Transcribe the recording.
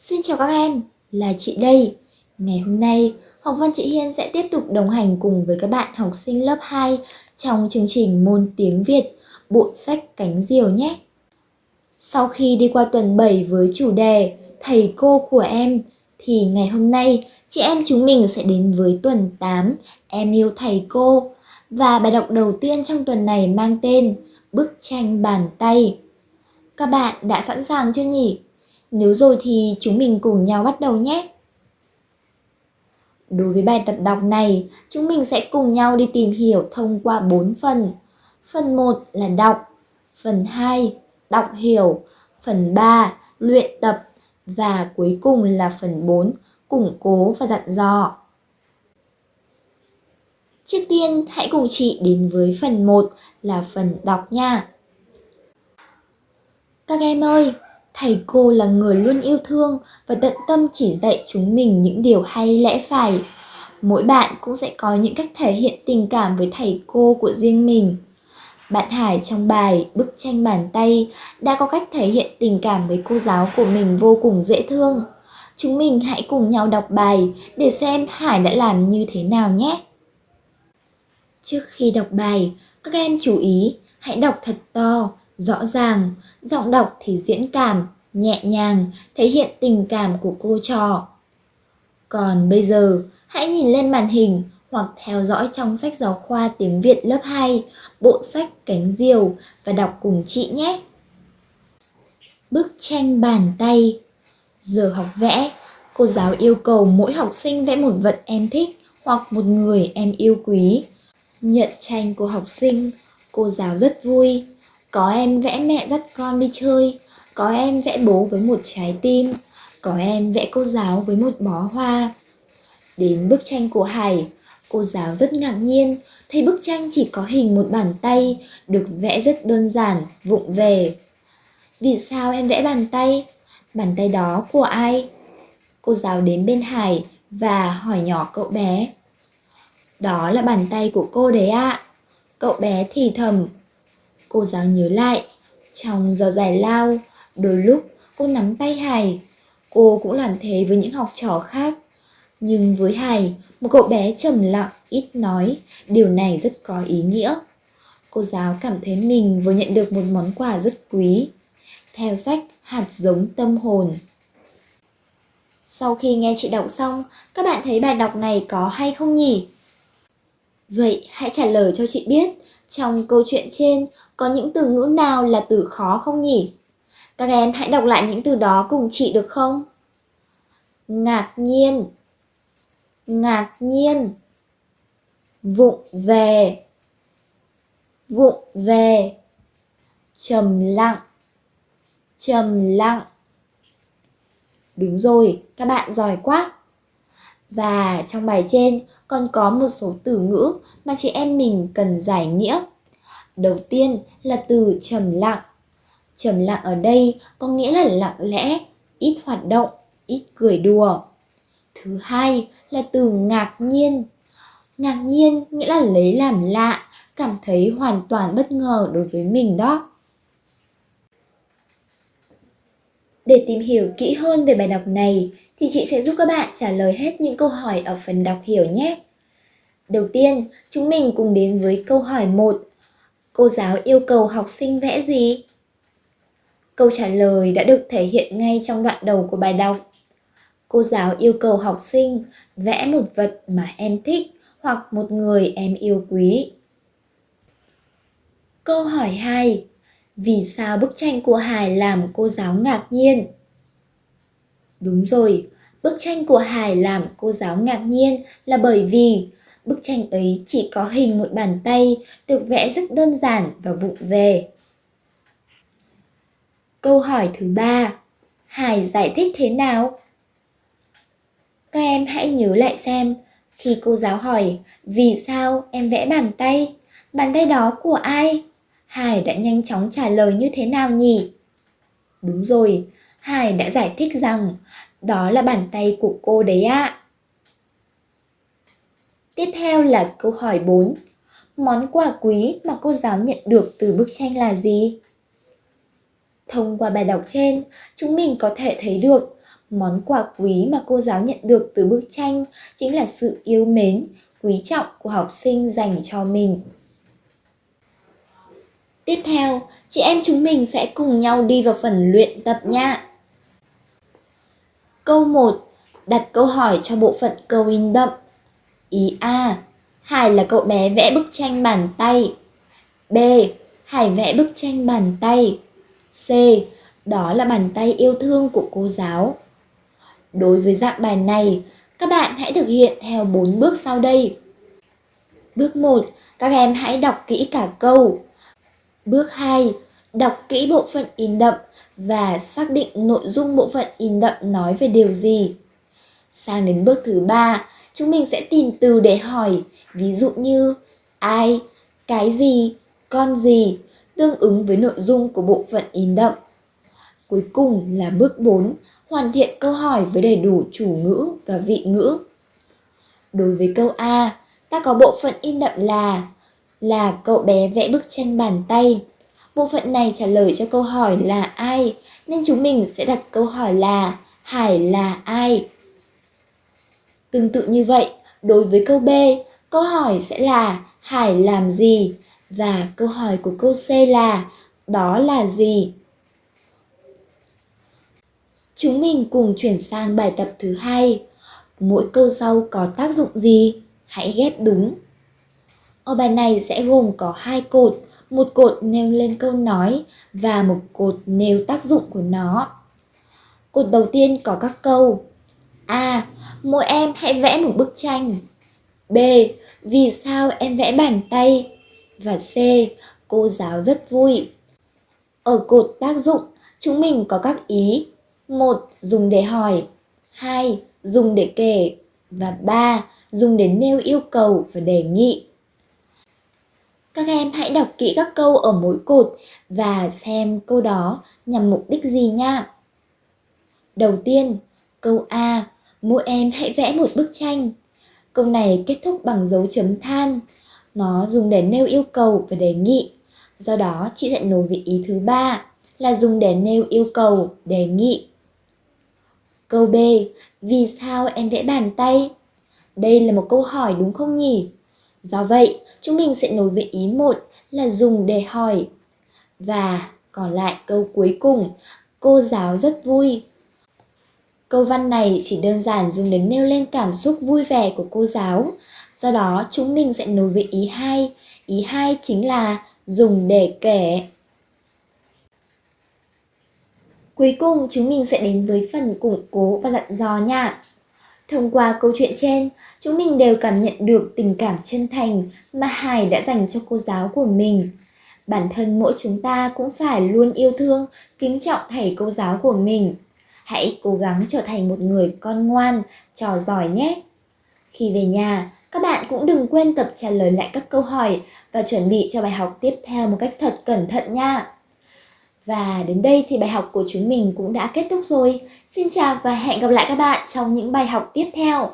Xin chào các em, là chị đây. Ngày hôm nay, Học văn chị Hiên sẽ tiếp tục đồng hành cùng với các bạn học sinh lớp 2 trong chương trình môn tiếng Việt, bộ sách Cánh Diều nhé. Sau khi đi qua tuần 7 với chủ đề Thầy cô của em, thì ngày hôm nay chị em chúng mình sẽ đến với tuần 8 Em yêu thầy cô. Và bài đọc đầu tiên trong tuần này mang tên Bức tranh bàn tay. Các bạn đã sẵn sàng chưa nhỉ? Nếu rồi thì chúng mình cùng nhau bắt đầu nhé. Đối với bài tập đọc này, chúng mình sẽ cùng nhau đi tìm hiểu thông qua 4 phần. Phần 1 là đọc, phần 2 đọc hiểu, phần 3 luyện tập và cuối cùng là phần 4 củng cố và dặn dò. Trước tiên, hãy cùng chị đến với phần 1 là phần đọc nha. Các em ơi, Thầy cô là người luôn yêu thương và tận tâm chỉ dạy chúng mình những điều hay lẽ phải. Mỗi bạn cũng sẽ có những cách thể hiện tình cảm với thầy cô của riêng mình. Bạn Hải trong bài Bức tranh bàn tay đã có cách thể hiện tình cảm với cô giáo của mình vô cùng dễ thương. Chúng mình hãy cùng nhau đọc bài để xem Hải đã làm như thế nào nhé. Trước khi đọc bài, các em chú ý hãy đọc thật to rõ ràng, giọng đọc thì diễn cảm, nhẹ nhàng, thể hiện tình cảm của cô trò. Còn bây giờ, hãy nhìn lên màn hình hoặc theo dõi trong sách giáo khoa tiếng Việt lớp 2, bộ sách Cánh Diều và đọc cùng chị nhé. Bức tranh bàn tay Giờ học vẽ, cô giáo yêu cầu mỗi học sinh vẽ một vật em thích hoặc một người em yêu quý. Nhận tranh của học sinh, cô giáo rất vui có em vẽ mẹ dắt con đi chơi, có em vẽ bố với một trái tim, có em vẽ cô giáo với một bó hoa. Đến bức tranh của Hải, cô giáo rất ngạc nhiên thấy bức tranh chỉ có hình một bàn tay, được vẽ rất đơn giản, vụng về. Vì sao em vẽ bàn tay? Bàn tay đó của ai? Cô giáo đến bên Hải và hỏi nhỏ cậu bé. Đó là bàn tay của cô đấy ạ. À. Cậu bé thì thầm Cô giáo nhớ lại, trong giờ giải lao, đôi lúc cô nắm tay Hải. Cô cũng làm thế với những học trò khác. Nhưng với Hải, một cậu bé trầm lặng, ít nói, điều này rất có ý nghĩa. Cô giáo cảm thấy mình vừa nhận được một món quà rất quý. Theo sách Hạt giống tâm hồn. Sau khi nghe chị đọc xong, các bạn thấy bài đọc này có hay không nhỉ? Vậy hãy trả lời cho chị biết trong câu chuyện trên có những từ ngữ nào là từ khó không nhỉ? Các em hãy đọc lại những từ đó cùng chị được không? Ngạc nhiên Ngạc nhiên Vụng về Vụng về Trầm lặng Trầm lặng Đúng rồi, các bạn giỏi quá! Và trong bài trên còn có một số từ ngữ mà chị em mình cần giải nghĩa. Đầu tiên là từ trầm lặng. Trầm lặng ở đây có nghĩa là lặng lẽ, ít hoạt động, ít cười đùa. Thứ hai là từ ngạc nhiên. Ngạc nhiên nghĩa là lấy làm lạ, cảm thấy hoàn toàn bất ngờ đối với mình đó. Để tìm hiểu kỹ hơn về bài đọc này thì chị sẽ giúp các bạn trả lời hết những câu hỏi ở phần đọc hiểu nhé. Đầu tiên, chúng mình cùng đến với câu hỏi 1. Cô giáo yêu cầu học sinh vẽ gì? Câu trả lời đã được thể hiện ngay trong đoạn đầu của bài đọc. Cô giáo yêu cầu học sinh vẽ một vật mà em thích hoặc một người em yêu quý. Câu hỏi 2. Vì sao bức tranh của Hải làm cô giáo ngạc nhiên? Đúng rồi, bức tranh của Hải làm cô giáo ngạc nhiên là bởi vì bức tranh ấy chỉ có hình một bàn tay, được vẽ rất đơn giản và vụng về. Câu hỏi thứ ba, Hải giải thích thế nào? Các em hãy nhớ lại xem, khi cô giáo hỏi vì sao em vẽ bàn tay, bàn tay đó của ai? Hải đã nhanh chóng trả lời như thế nào nhỉ? Đúng rồi, Hải đã giải thích rằng đó là bàn tay của cô đấy ạ. Tiếp theo là câu hỏi 4. Món quà quý mà cô giáo nhận được từ bức tranh là gì? Thông qua bài đọc trên, chúng mình có thể thấy được Món quà quý mà cô giáo nhận được từ bức tranh chính là sự yêu mến, quý trọng của học sinh dành cho mình. Tiếp theo, chị em chúng mình sẽ cùng nhau đi vào phần luyện tập nha. Câu 1. Đặt câu hỏi cho bộ phận câu in đậm. Ý A. Hải là cậu bé vẽ bức tranh bàn tay. B. Hải vẽ bức tranh bàn tay. C. Đó là bàn tay yêu thương của cô giáo. Đối với dạng bài này, các bạn hãy thực hiện theo 4 bước sau đây. Bước 1, các em hãy đọc kỹ cả câu. Bước 2, đọc kỹ bộ phận in đậm và xác định nội dung bộ phận in đậm nói về điều gì. Sang đến bước thứ ba, chúng mình sẽ tìm từ để hỏi, ví dụ như ai, cái gì, con gì, tương ứng với nội dung của bộ phận in đậm. Cuối cùng là bước 4, hoàn thiện câu hỏi với đầy đủ chủ ngữ và vị ngữ. Đối với câu A, ta có bộ phận in đậm là là cậu bé vẽ bức tranh bàn tay. Bộ phận này trả lời cho câu hỏi là ai, nên chúng mình sẽ đặt câu hỏi là Hải là ai? Tương tự như vậy, đối với câu B, câu hỏi sẽ là Hải làm gì? Và câu hỏi của câu C là đó là gì? Chúng mình cùng chuyển sang bài tập thứ hai. Mỗi câu sau có tác dụng gì? Hãy ghép đúng. Ở bài này sẽ gồm có hai cột, một cột nêu lên câu nói và một cột nêu tác dụng của nó. Cột đầu tiên có các câu A. Mỗi em hãy vẽ một bức tranh. B. Vì sao em vẽ bàn tay? Và C. Cô giáo rất vui. Ở cột tác dụng, chúng mình có các ý 1. Dùng để hỏi 2. Dùng để kể và 3. Dùng để nêu yêu cầu và đề nghị. Các em hãy đọc kỹ các câu ở mỗi cột và xem câu đó nhằm mục đích gì nha. Đầu tiên, câu A, mỗi em hãy vẽ một bức tranh. Câu này kết thúc bằng dấu chấm than. Nó dùng để nêu yêu cầu và đề nghị. Do đó, chị sẽ nối với ý thứ ba là dùng để nêu yêu cầu, đề nghị. Câu B, vì sao em vẽ bàn tay? Đây là một câu hỏi đúng không nhỉ? Do vậy, chúng mình sẽ nối với ý một là dùng để hỏi. Và còn lại câu cuối cùng, cô giáo rất vui. Câu văn này chỉ đơn giản dùng để nêu lên cảm xúc vui vẻ của cô giáo. Do đó, chúng mình sẽ nối với ý hai. Ý hai chính là dùng để kể. Cuối cùng chúng mình sẽ đến với phần củng cố và dặn dò nha. Thông qua câu chuyện trên, chúng mình đều cảm nhận được tình cảm chân thành mà Hải đã dành cho cô giáo của mình. Bản thân mỗi chúng ta cũng phải luôn yêu thương, kính trọng thầy cô giáo của mình. Hãy cố gắng trở thành một người con ngoan, trò giỏi nhé. Khi về nhà, các bạn cũng đừng quên tập trả lời lại các câu hỏi và chuẩn bị cho bài học tiếp theo một cách thật cẩn thận nha. Và đến đây thì bài học của chúng mình cũng đã kết thúc rồi. Xin chào và hẹn gặp lại các bạn trong những bài học tiếp theo.